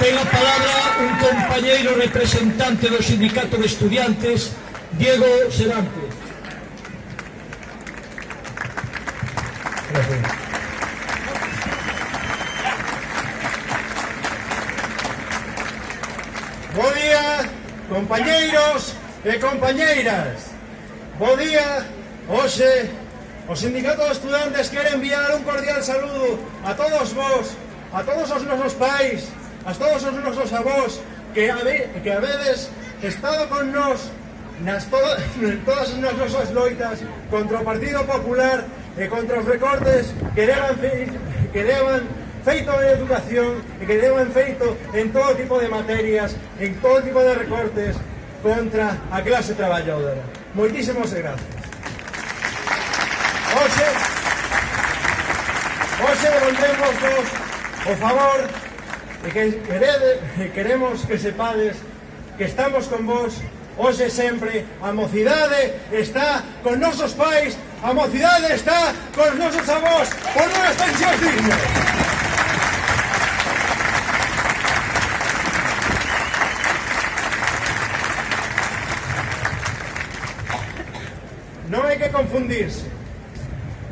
Ten a palabra un compañeiro representante do Sindicato de Estudiantes, Diego Serantes. Gracias. Bo día, compañeiros e compañeiras. Bo día, hoxe, o Sindicato de Estudantes quere enviar un cordial saludo a todos vos, a todos os nosos pais, a todos os nosos avós que, habe, que habedes estado con nós nas to todas as nosas loitas contra o Partido Popular e contra os recortes que levan, que levan feito en educación e que levan feito en todo tipo de materias, en todo tipo de recortes contra a clase traballadora. Moitísimos gracias. Hoxe, hoxe volvemos o favor e que querede, queremos que sepades que estamos con vos hoxe sempre. A mocidade está con nosos pais a mocidade está con nosos avós por unhas pensións dignas. Non hai que confundirse.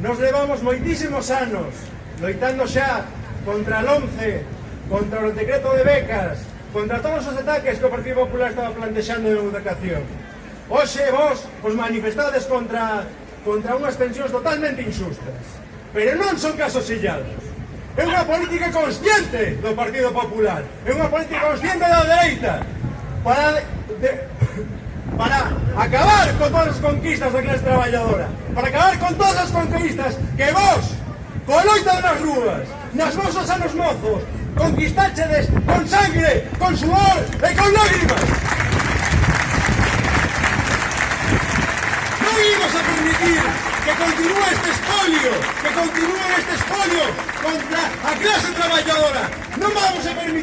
Nos levamos moitísimos anos loitando xa contra el 11 contra o decreto de becas, contra todos os ataques que o Partido Popular estaba plantexando en educación. Oxe, vos os manifestades contra, contra unhas pensións totalmente injustas. Pero non son casos illados. É unha política consciente do Partido Popular. É unha política consciente da dereita. Para, de, para acabar con todas as conquistas da clase traballadora. Para acabar con todas as conquistas que vos, con loita nas rúas, nas vosas anos mozos, conquistáchedes con sangre, con sudor e con lágrimas. Non imos a permitir que continúe este espolio, que continúe este espolio contra a clase traballadora. Non vamos a permitir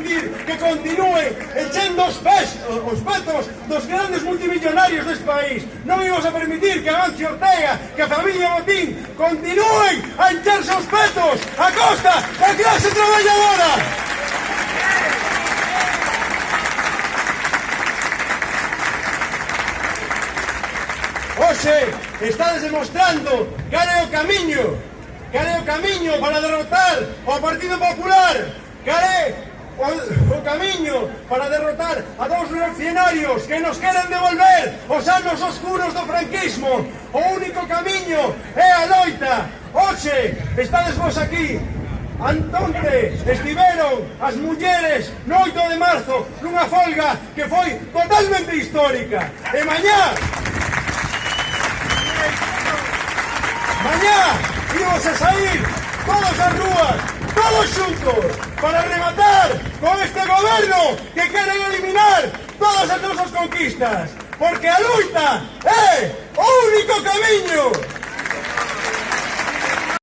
continúe echando os pés, os patos dos grandes multimillonarios deste país. Non íbamos a permitir que Amancio Ortega, que a familia Botín, continúen a encharse os petos a costa da clase traballadora. Hoxe estades demostrando cal é o camiño, cal é o camiño para derrotar ao Partido Popular, cal é o, o camiño para derrotar a dous reaccionarios que nos queren devolver os anos oscuros do franquismo. O único camiño é a loita. Oxe, estades vos aquí, Antonte estiveron as mulleres no 8 de marzo nunha folga que foi totalmente histórica. E mañá, mañá íbamos a sair todos as rúas, todos xuntos, para rematar con este gobierno que quieren eliminar todas as nosas conquistas, porque a lucha é o único camiño.